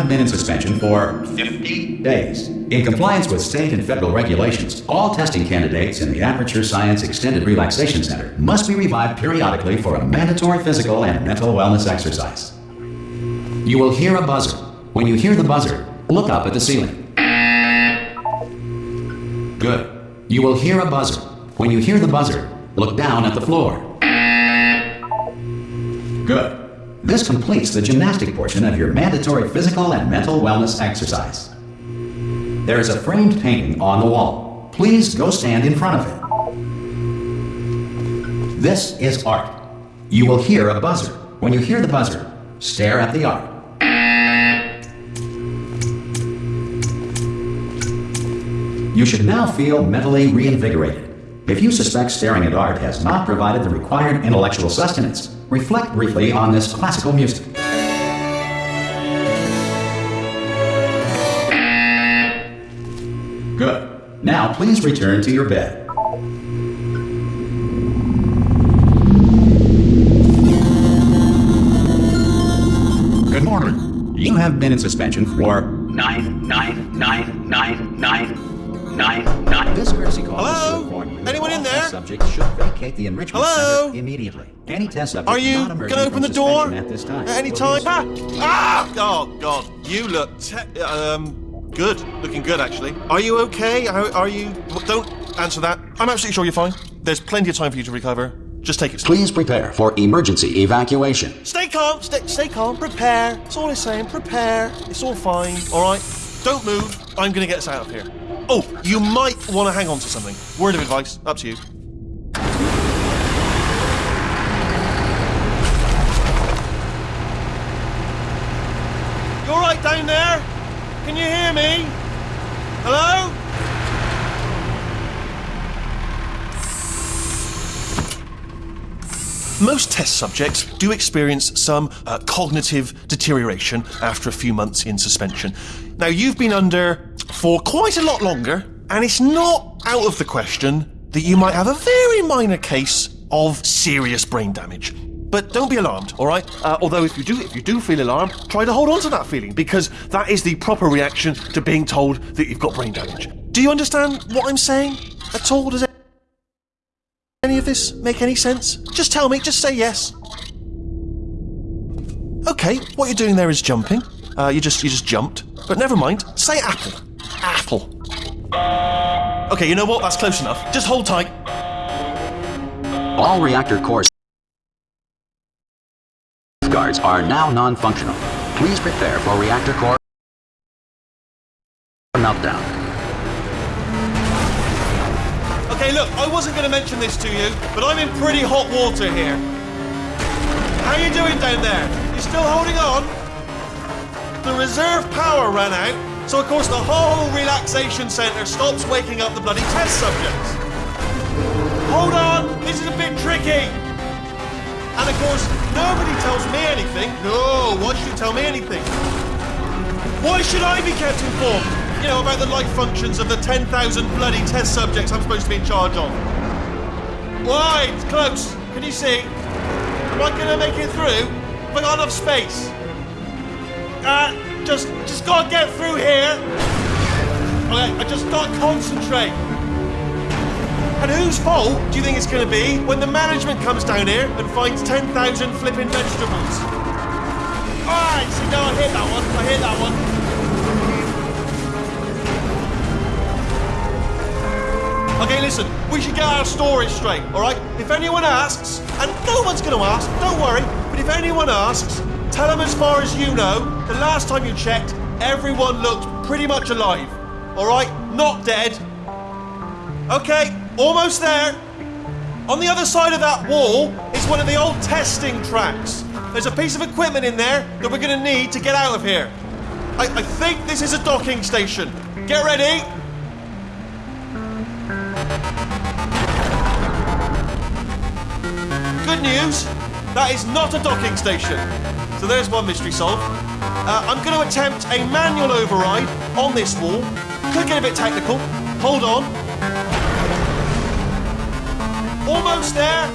have been in suspension for 50 days. In compliance with state and federal regulations, all testing candidates in the Aperture Science Extended Relaxation Center must be revived periodically for a mandatory physical and mental wellness exercise. You will hear a buzzer. When you hear the buzzer, look up at the ceiling. Good. You will hear a buzzer. When you hear the buzzer, look down at the floor. Good. This completes the gymnastic portion of your mandatory physical and mental wellness exercise. There is a framed painting on the wall. Please go stand in front of it. This is art. You will hear a buzzer. When you hear the buzzer, stare at the art. You should now feel mentally reinvigorated. If you suspect staring at art has not provided the required intellectual sustenance, reflect briefly on this classical music. Good. Now please return to your bed. Good morning. You have been in suspension for nine, nine, nine, nine, nine, nine, nine. This courtesy call is Hello? to inform Anyone in test there? Subjects should vacate the enrichment Hello? center immediately. Any test subject Are you not gonna open the door at this time at any time? Ah! ah! Oh God, you look te- um good, looking good actually. Are you okay? Are, are you? Don't answer that. I'm absolutely sure you're fine. There's plenty of time for you to recover. Just take it. slow. Please prepare for emergency evacuation. Stay calm. Stay, stay calm. Prepare. That's all I'm saying. Prepare. It's all fine. All right. Don't move. I'm gonna get us out of here. Oh, you might want to hang on to something. Word of advice. Up to you. You all right down there? Can you hear me? Hello? Most test subjects do experience some uh, cognitive deterioration after a few months in suspension. Now, you've been under for quite a lot longer, and it's not out of the question that you might have a very minor case of serious brain damage. But don't be alarmed, all right? Uh, although if you do, if you do feel alarmed, try to hold on to that feeling because that is the proper reaction to being told that you've got brain damage. Do you understand what I'm saying at all? Does any of this make any sense? Just tell me, just say yes. Okay, what you're doing there is jumping. Uh, you just you just jumped. But never mind. Say apple. Apple. Okay, you know what? That's close enough. Just hold tight. All reactor core guards are now non-functional. Please prepare for reactor core meltdown. Okay, look, I wasn't going to mention this to you, but I'm in pretty hot water here. How are you doing down there? You still holding on? The reserve power ran out, so of course the whole relaxation centre stops waking up the bloody test subjects. Hold on, this is a bit tricky. And of course, nobody tells me anything. No, why should you tell me anything? Why should I be kept informed? You know, about the life functions of the 10,000 bloody test subjects I'm supposed to be in charge of. Why? It's close. Can you see? Am I gonna make it through? Have I got enough space? Uh, just, just gotta get through here. I just gotta concentrate. And whose fault do you think it's gonna be when the management comes down here and finds 10,000 flipping vegetables? Alright, see, no, I hit that one. I hit that one. Okay, listen, we should get our story straight, alright? If anyone asks, and no one's gonna ask, don't worry, but if anyone asks, tell them as far as you know, the last time you checked, everyone looked pretty much alive. Alright? Not dead. Okay, almost there. On the other side of that wall is one of the old testing tracks. There's a piece of equipment in there that we're gonna need to get out of here. I, I think this is a docking station. Get ready. Good news, that is not a docking station. So there's one mystery solved. Uh, I'm going to attempt a manual override on this wall. Could get a bit technical. Hold on. Almost there.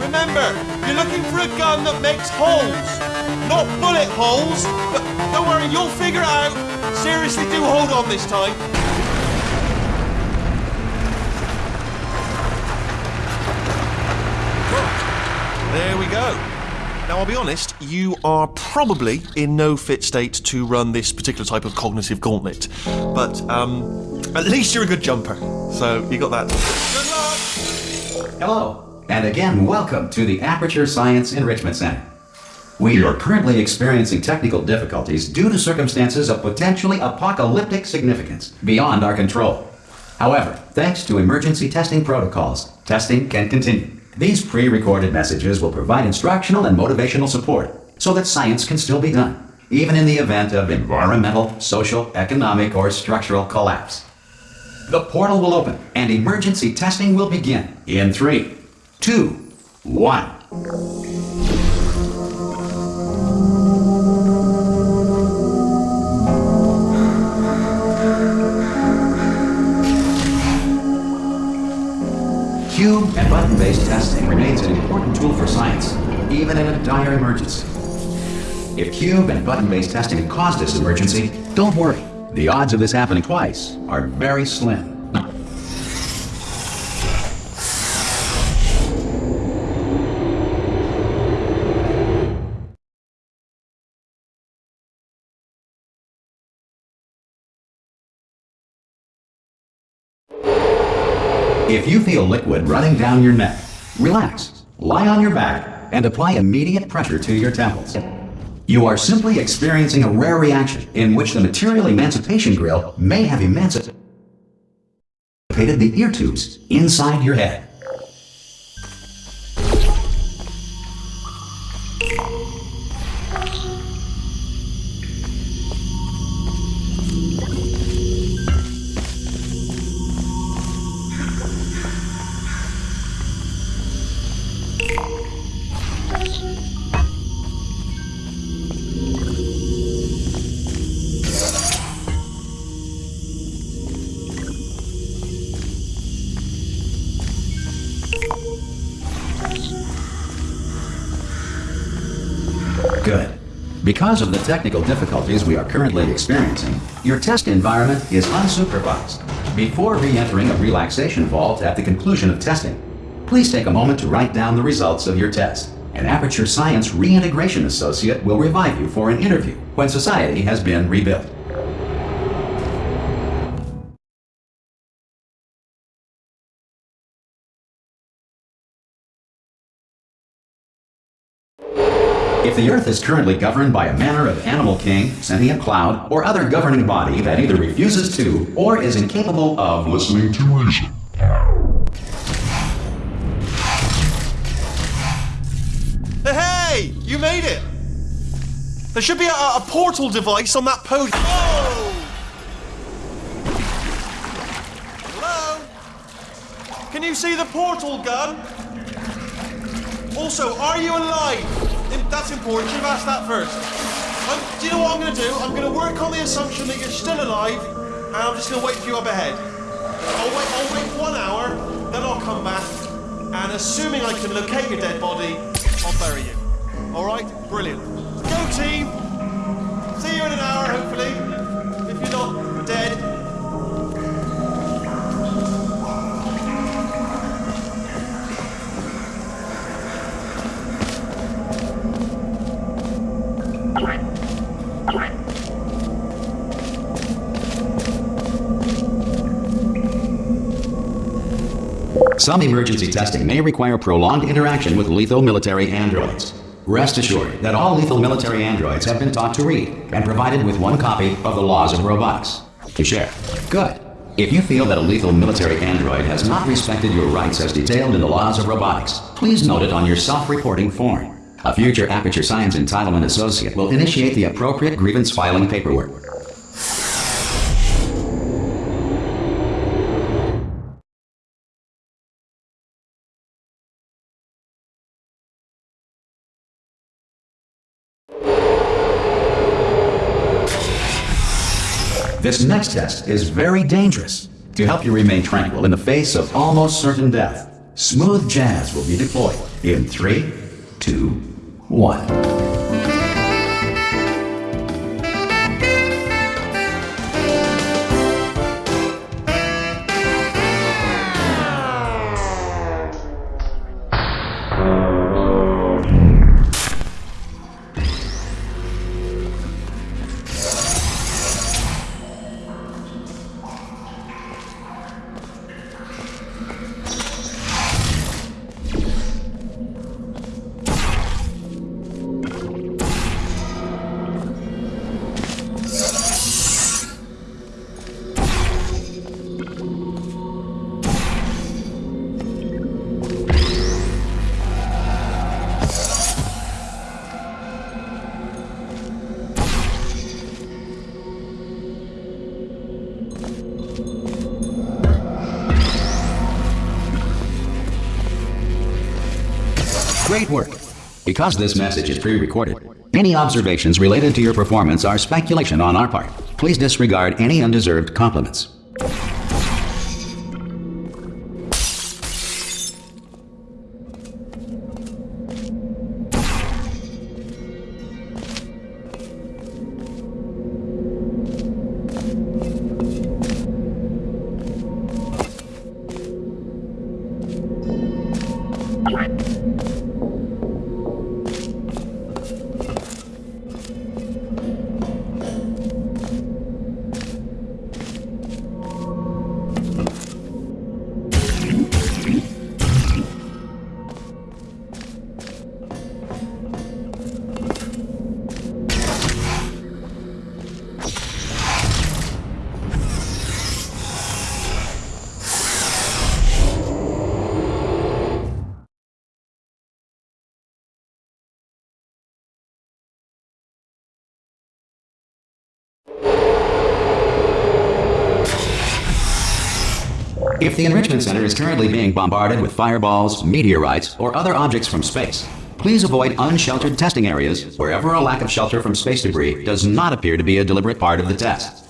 Remember, you're looking for a gun that makes holes, not bullet holes. But don't worry, you'll figure it out. Seriously, do hold on this time. There we go. Now, I'll be honest, you are probably in no fit state to run this particular type of cognitive gauntlet. But, um, at least you're a good jumper. So, you got that. Good luck! Hello, and again, welcome to the Aperture Science Enrichment Center. We are currently experiencing technical difficulties due to circumstances of potentially apocalyptic significance beyond our control. However, thanks to emergency testing protocols, testing can continue. These pre-recorded messages will provide instructional and motivational support so that science can still be done, even in the event of environmental, social, economic, or structural collapse. The portal will open and emergency testing will begin in three, two, one. Button-based testing remains an important tool for science, even in a dire emergency. If cube and button-based testing caused this emergency, don't worry. The odds of this happening twice are very slim. If you feel liquid running down your neck, relax, lie on your back, and apply immediate pressure to your temples. You are simply experiencing a rare reaction in which the material emancipation grill may have emancipated the ear tubes inside your head. Because of the technical difficulties we are currently experiencing, your test environment is unsupervised. Before re-entering a relaxation vault at the conclusion of testing, please take a moment to write down the results of your test. An Aperture Science Reintegration Associate will revive you for an interview when society has been rebuilt. If the Earth is currently governed by a manner of animal king, sentient cloud, or other governing body that either refuses to or is incapable of listening to reason, Hey, you made it! There should be a, a portal device on that podium. Whoa! Hello? Can you see the portal gun? Also, are you alive? That's important. You've asked that first. Um, do you know what I'm going to do? I'm going to work on the assumption that you're still alive, and I'm just going to wait for you up ahead. I'll wait. I'll wait one hour, then I'll come back, and assuming I can locate your dead body, I'll bury you. All right? Brilliant. Go team. See you in an hour, hopefully. Some emergency testing may require prolonged interaction with lethal military androids. Rest assured that all lethal military androids have been taught to read and provided with one copy of the Laws of Robotics to share. Good. If you feel that a lethal military android has not respected your rights as detailed in the Laws of Robotics, please note it on your self-reporting form. A future Aperture Science Entitlement Associate will initiate the appropriate grievance filing paperwork. This next test is very dangerous. To help you remain tranquil in the face of almost certain death, smooth jazz will be deployed in three, two, one. Great work. Because this message is pre-recorded, any observations related to your performance are speculation on our part. Please disregard any undeserved compliments. If the Enrichment Center is currently being bombarded with fireballs, meteorites, or other objects from space, please avoid unsheltered testing areas wherever a lack of shelter from space debris does not appear to be a deliberate part of the test.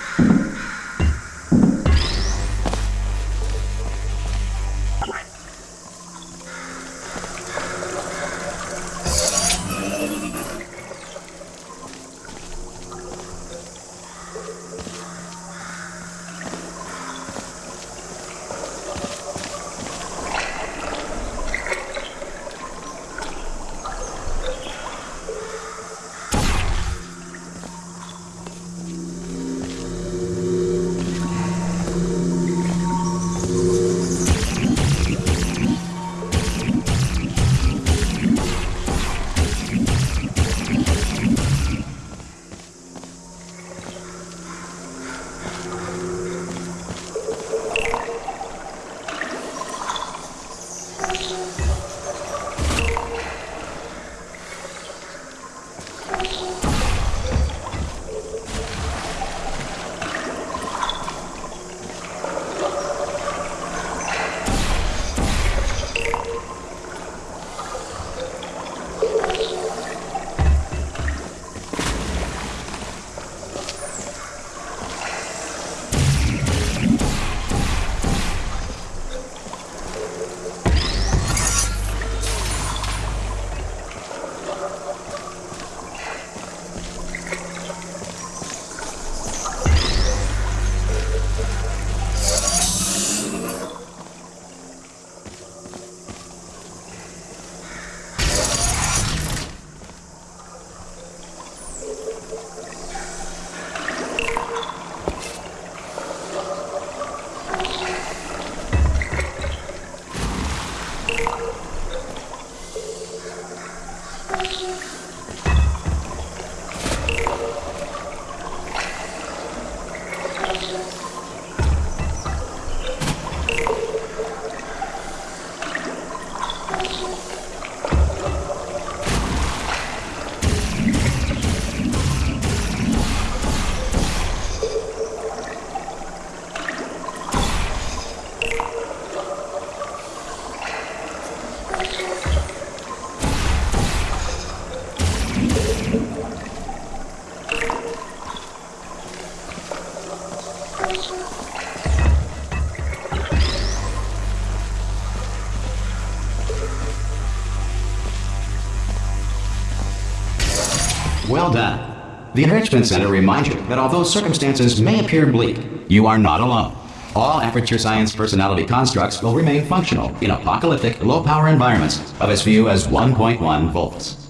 The Enrichment Center reminds you that although circumstances may appear bleak, you are not alone. All Aperture Science personality constructs will remain functional in apocalyptic, low-power environments of as few as 1.1 volts.